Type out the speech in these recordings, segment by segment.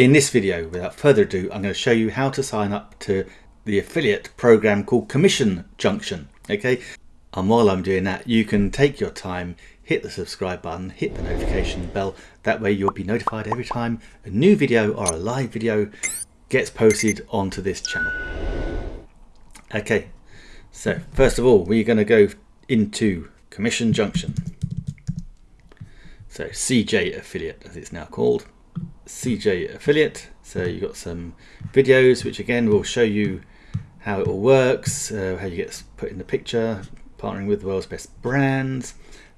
In this video, without further ado, I'm going to show you how to sign up to the affiliate program called Commission Junction. Okay, and while I'm doing that, you can take your time, hit the subscribe button, hit the notification bell. That way you'll be notified every time a new video or a live video gets posted onto this channel. Okay, so first of all, we're going to go into Commission Junction. So CJ Affiliate, as it's now called. CJ Affiliate. So you've got some videos, which again will show you how it all works, uh, how you get put in the picture, partnering with the world's best brands.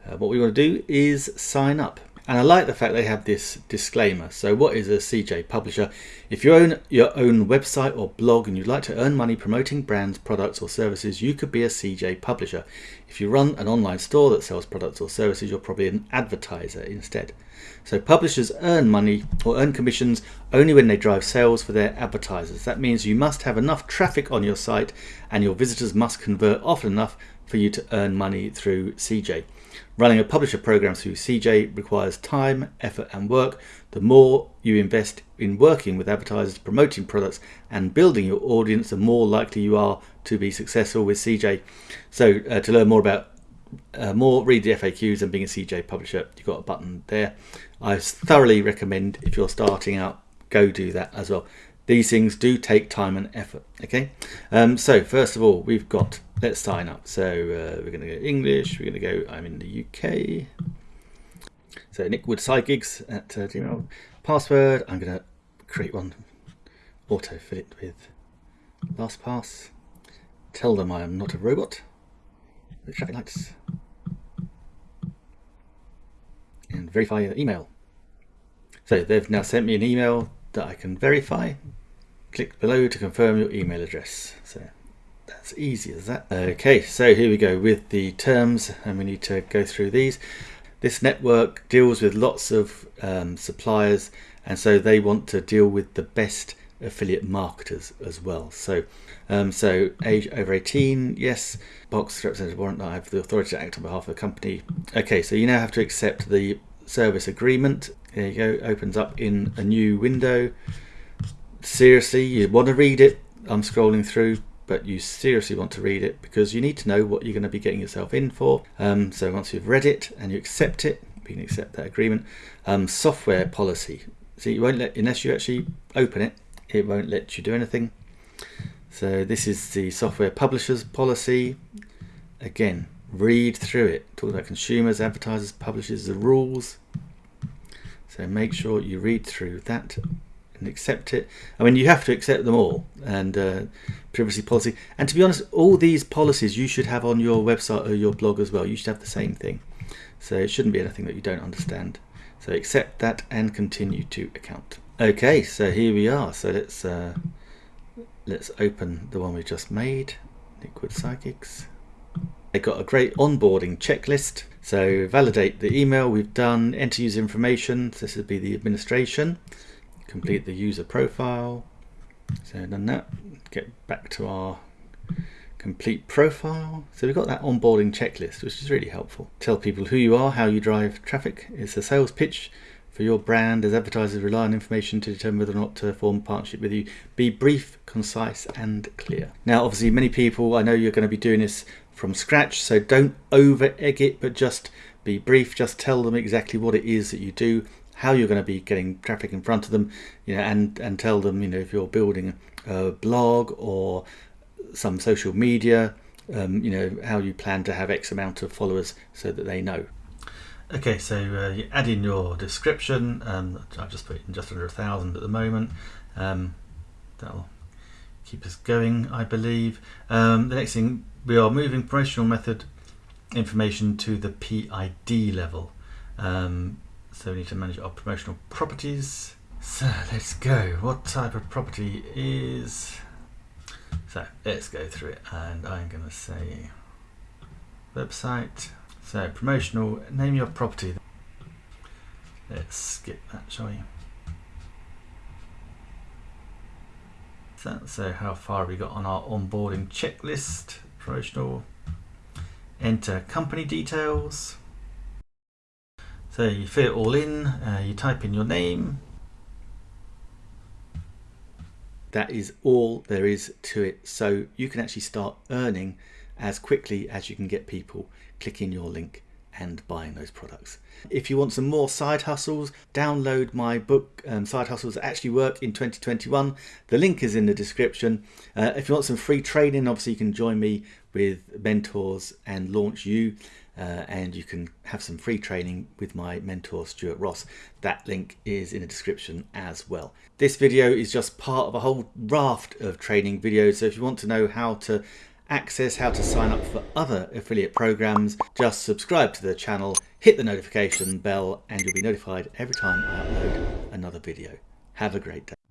Uh, what we want to do is sign up. And I like the fact they have this disclaimer. So what is a CJ publisher? If you own your own website or blog and you'd like to earn money promoting brands, products or services, you could be a CJ publisher. If you run an online store that sells products or services, you're probably an advertiser instead. So publishers earn money or earn commissions only when they drive sales for their advertisers. That means you must have enough traffic on your site and your visitors must convert often enough for you to earn money through CJ. Running a publisher program through CJ requires time, effort and work. The more you invest in working with advertisers, promoting products and building your audience, the more likely you are to be successful with CJ. So uh, to learn more about uh, more, read the FAQs and being a CJ publisher, you've got a button there. I thoroughly recommend if you're starting out, go do that as well. These things do take time and effort, okay? Um, so first of all, we've got, let's sign up. So uh, we're gonna go English, we're gonna go, I'm in the UK. So Nick Wood Gigs at uh, Gmail. Password, I'm gonna create one, auto-fill it with LastPass. Tell them I am not a robot traffic lights and verify your email. So they've now sent me an email that I can verify. Click below to confirm your email address. So that's easy as that. Okay, so here we go with the terms and we need to go through these. This network deals with lots of um, suppliers and so they want to deal with the best affiliate marketers as well. So, um, so age over 18, yes. Box representative warrant. I have the authority to act on behalf of the company. Okay, so you now have to accept the service agreement. There you go. Opens up in a new window. Seriously, you want to read it. I'm scrolling through, but you seriously want to read it because you need to know what you're going to be getting yourself in for. Um, so once you've read it and you accept it, you can accept that agreement. Um, software policy. So you won't let unless you actually open it it won't let you do anything. So this is the software publishers policy. Again, read through it. Talk about consumers, advertisers, publishers, the rules. So make sure you read through that and accept it. I mean, you have to accept them all and uh, privacy policy. And to be honest, all these policies you should have on your website or your blog as well. You should have the same thing. So it shouldn't be anything that you don't understand. So accept that and continue to account. Okay, so here we are. So let's uh, let's open the one we just made, Liquid Psychics. They've got a great onboarding checklist. So validate the email we've done, enter user information. So this would be the administration. Complete the user profile. So done that. Get back to our complete profile. So we've got that onboarding checklist, which is really helpful. Tell people who you are, how you drive traffic. It's a sales pitch for your brand as advertisers rely on information to determine whether or not to form partnership with you. Be brief, concise and clear. Now obviously many people, I know you're going to be doing this from scratch, so don't over egg it, but just be brief, just tell them exactly what it is that you do, how you're going to be getting traffic in front of them, you know, and, and tell them, you know, if you're building a blog or some social media, um, you know, how you plan to have X amount of followers so that they know. Okay, so uh, you add in your description. Um, I've just put in just under a thousand at the moment. Um, that'll keep us going, I believe. Um, the next thing, we are moving promotional method information to the PID level. Um, so we need to manage our promotional properties. So let's go. What type of property is... So let's go through it and I'm going to say website so promotional, name your property. Let's skip that, shall we? So, so how far we got on our onboarding checklist, promotional, enter company details. So you fill it all in, uh, you type in your name, That is all there is to it. So you can actually start earning as quickly as you can get people clicking your link and buying those products. If you want some more side hustles, download my book, um, Side Hustles that Actually Work in 2021. The link is in the description. Uh, if you want some free training, obviously you can join me with mentors and launch you. Uh, and you can have some free training with my mentor Stuart Ross. That link is in the description as well. This video is just part of a whole raft of training videos. So if you want to know how to access how to sign up for other affiliate programs, just subscribe to the channel, hit the notification bell, and you'll be notified every time I upload another video. Have a great day.